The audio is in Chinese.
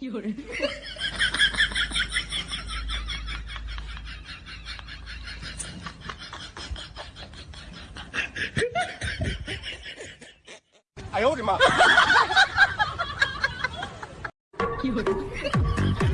有人，哎呦我的妈！有人。